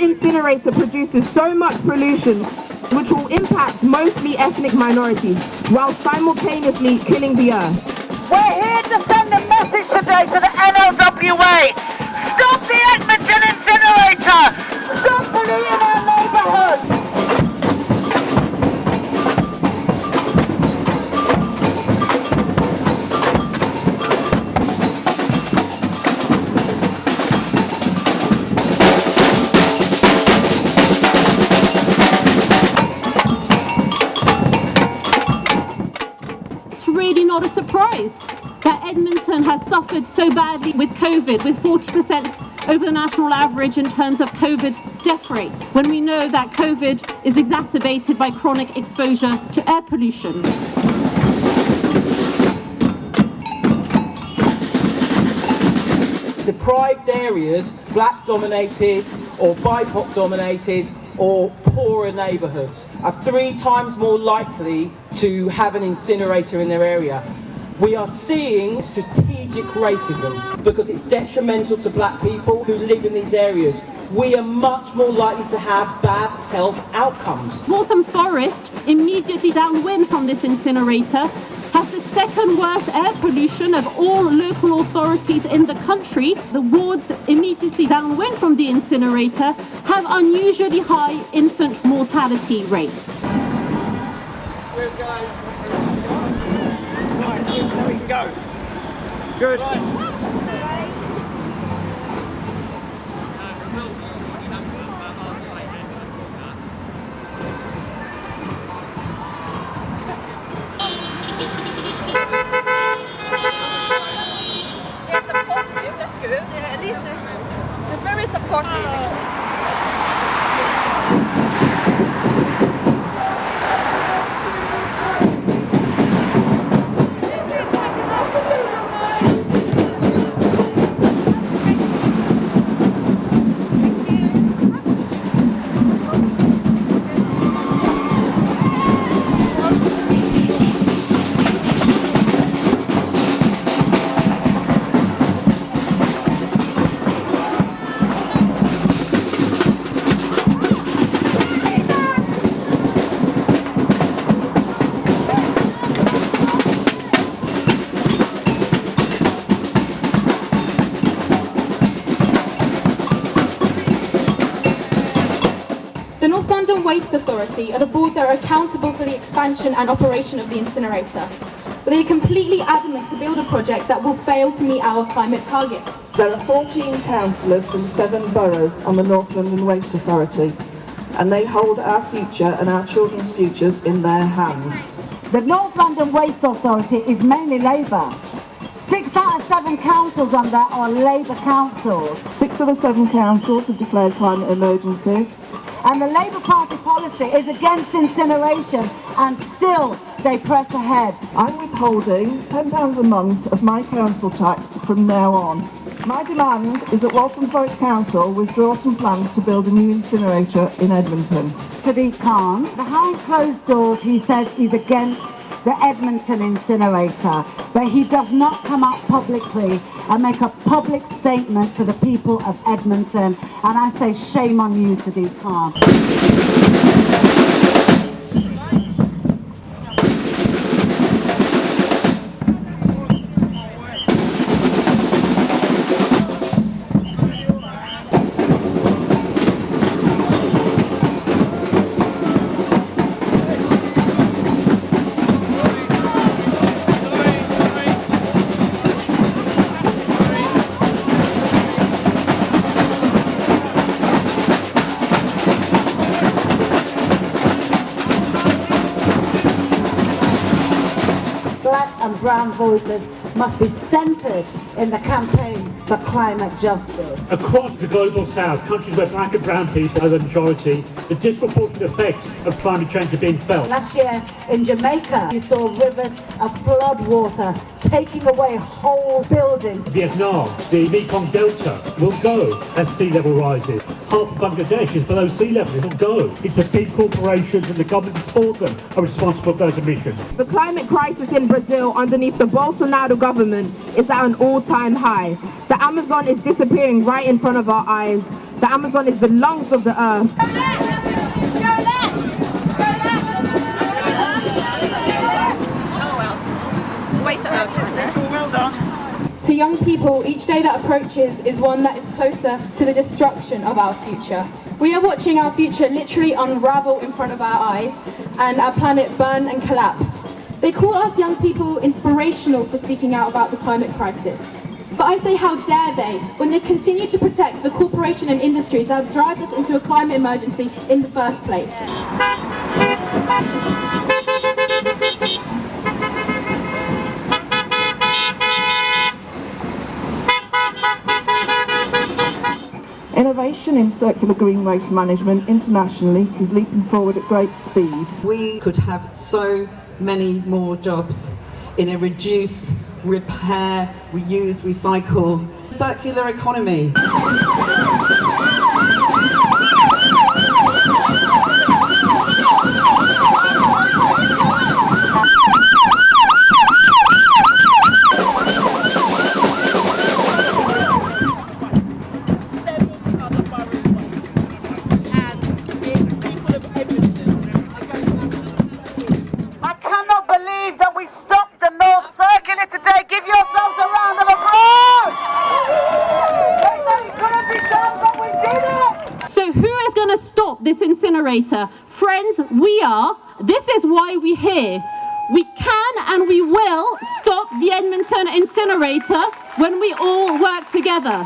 Incinerator produces so much pollution which will impact mostly ethnic minorities while simultaneously killing the earth. We're here to send a message today to the NLWA. Stop the Edmonton incinerator! Not a surprise that Edmonton has suffered so badly with COVID, with 40% over the national average in terms of COVID death rates, when we know that COVID is exacerbated by chronic exposure to air pollution. deprived areas, black dominated or BIPOC dominated or poorer neighbourhoods are three times more likely to have an incinerator in their area. We are seeing strategic racism because it's detrimental to black people who live in these areas. We are much more likely to have bad health outcomes. Waltham Forest, immediately downwind from this incinerator, second worst air pollution of all local authorities in the country. The wards immediately downwind from the incinerator have unusually high infant mortality rates. They're Waste Authority are the board that are accountable for the expansion and operation of the incinerator. But they are completely adamant to build a project that will fail to meet our climate targets. There are 14 councillors from seven boroughs on the North London Waste Authority, and they hold our future and our children's futures in their hands. The North London Waste Authority is mainly Labour. Six out of seven councils on there are Labour councils. Six of the seven councils have declared climate emergencies. And the Labour Party policy is against incineration and still they press ahead. I'm withholding £10 a month of my council tax from now on. My demand is that Waltham Forest Council withdraw some plans to build a new incinerator in Edmonton. Sadiq Khan, behind closed doors he says he's against the Edmonton incinerator, but he does not come out publicly and make a public statement for the people of Edmonton. And I say shame on you, Sadiq Khan. Brown voices must be centred in the campaign for climate justice. Across the global south, countries where black and brown people are the majority, the disproportionate effects of climate change are being felt. Last year in Jamaica, you saw rivers of flood water taking away whole buildings. Vietnam, the Mekong Delta will go as sea level rises. Half of Bangladesh is below sea level, it'll go. It's the big corporations and the government that support them are responsible for those emissions. The climate crisis in Brazil underneath the Bolsonaro government is at an all-time high. The Amazon is disappearing right in front of our eyes. The Amazon is the lungs of the earth. Waste of our time. Well done. To young people, each day that approaches is one that is closer to the destruction of our future. We are watching our future literally unravel in front of our eyes and our planet burn and collapse. They call us young people inspirational for speaking out about the climate crisis. But I say how dare they when they continue to protect the corporation and industries that have dragged us into a climate emergency in the first place. Innovation in circular green waste management internationally is leaping forward at great speed. We could have so many more jobs in a reduce, repair, reuse, recycle, circular economy. Incinerator? Friends, we are. This is why we're here. We can and we will stop the Edmonton incinerator when we all work together.